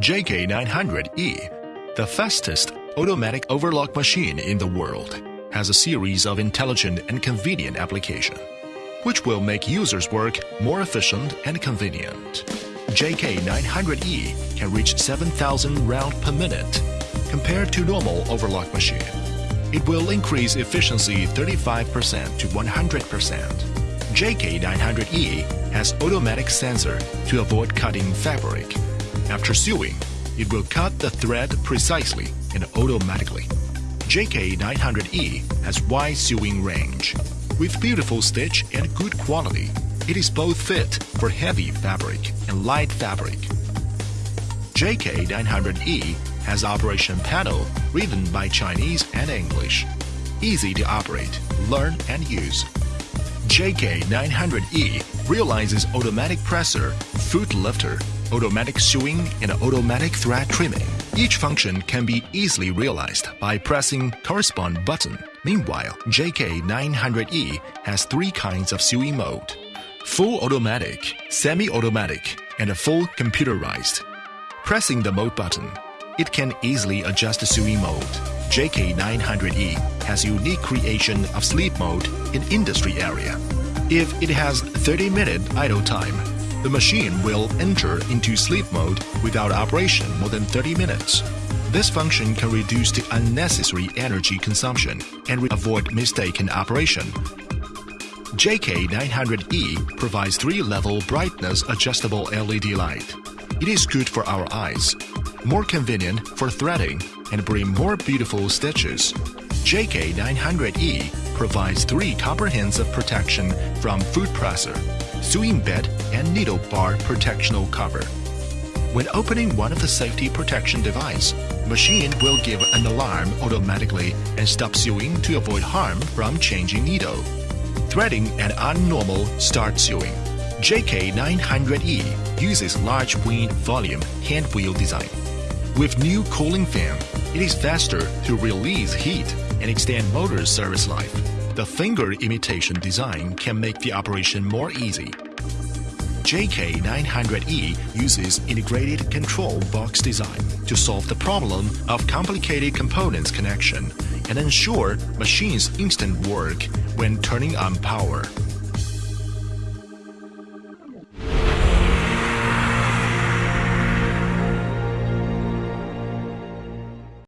JK900E, the fastest automatic overlock machine in the world, has a series of intelligent and convenient applications, which will make users' work more efficient and convenient. JK900E can reach 7,000 rounds per minute compared to normal overlock machine. It will increase efficiency 35% to 100%. JK900E has automatic sensor to avoid cutting fabric. After sewing, it will cut the thread precisely and automatically. JK900E has wide sewing range. With beautiful stitch and good quality, it is both fit for heavy fabric and light fabric. JK900E has operation panel written by Chinese and English. Easy to operate, learn and use. JK900E realizes automatic presser, foot lifter, automatic sewing, and automatic thread trimming. Each function can be easily realized by pressing correspond button. Meanwhile, JK900E has three kinds of sewing mode. Full automatic, semi-automatic, and a full computerized. Pressing the mode button, it can easily adjust the sewing mode. JK900E has unique creation of sleep mode in industry area. If it has 30 minute idle time, the machine will enter into sleep mode without operation more than 30 minutes. This function can reduce the unnecessary energy consumption and avoid mistaken operation. JK900E provides three-level brightness adjustable LED light. It is good for our eyes, more convenient for threading, and bring more beautiful stitches. JK900E provides three comprehensive protection from foot presser, sewing bed, and needle bar protectional cover. When opening one of the safety protection device, machine will give an alarm automatically and stop sewing to avoid harm from changing needle. Threading and unnormal start sewing. JK900E uses large wing volume hand wheel design. With new cooling fan, it is faster to release heat and extend motor service life. The finger imitation design can make the operation more easy. JK900E uses integrated control box design to solve the problem of complicated components connection and ensure machine's instant work when turning on power.